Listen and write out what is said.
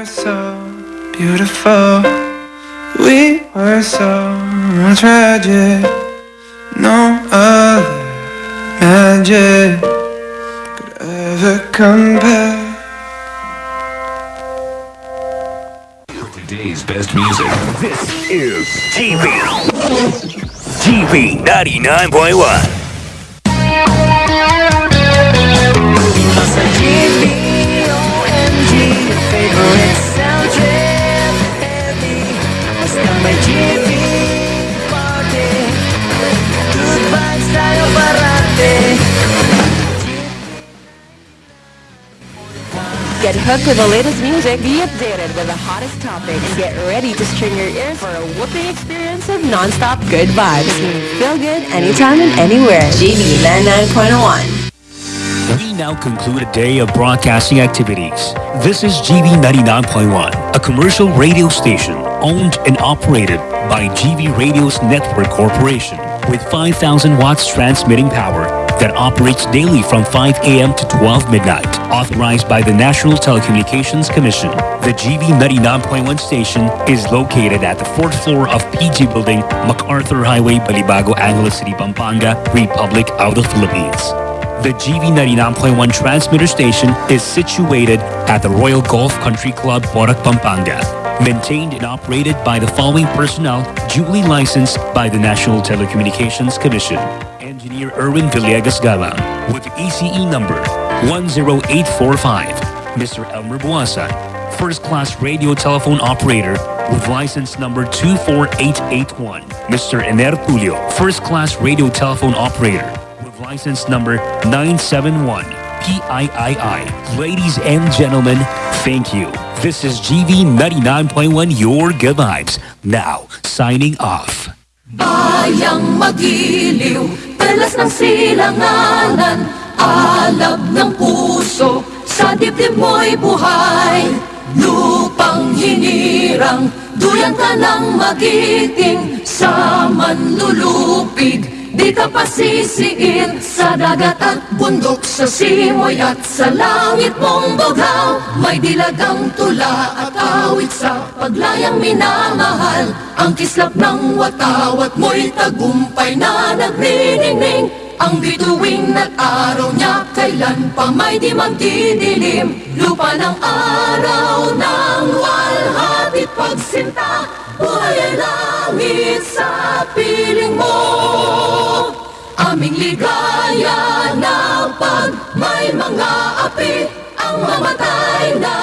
were so beautiful. We were so tragic. No other magic could ever compare. Today's best music. This is TV. TV 99.1. Get hooked with the latest music, be updated with the hottest topics, and get ready to string your ears for a whooping experience of non-stop good vibes. Feel good anytime and anywhere. GV 99.1. We now conclude a day of broadcasting activities. This is GV 99.1, a commercial radio station owned and operated by GV Radio's Network Corporation with 5,000 watts transmitting power that operates daily from 5 a.m. to 12 midnight. Authorized by the National Telecommunications Commission, the GV 99.1 station is located at the fourth floor of PG Building, MacArthur Highway, Balibago, Angeles City, Pampanga, Republic of the Philippines. The GV 99.1 transmitter station is situated at the Royal Golf Country Club, Porac, Pampanga. Maintained and operated by the following personnel duly licensed by the National Telecommunications Commission. Engineer Erwin Villegas Galang with ECE number 10845. Mr. Elmer Buasa, first class radio telephone operator with license number 24881. Mr. Ener Tulio, first class radio telephone operator with license number 971 PIII. Ladies and gentlemen, thank you. This is GV 99.1 Your Good Vibes. Now, signing off. Bayang magiliw, talas ng silanganan Alab ng puso, sa dibdib mo'y buhay Lupang hinirang, duyan ka ng magiting Sa manlulupig, di ka pasisiin Sa dagat at bundok, sa simoy at sa langit mong bughaw. May dilagang tula at awit sa paglayang minamahal. Ang kislap ng watawat mo'y tagumpay na nagniningning. Ang bituing at araw niya kailan pa may di magdidilim? Lupa ng araw ng walhatit pagsinta Buhay ay langit sa piling mo ligaya na pag may mga api ang mamatay na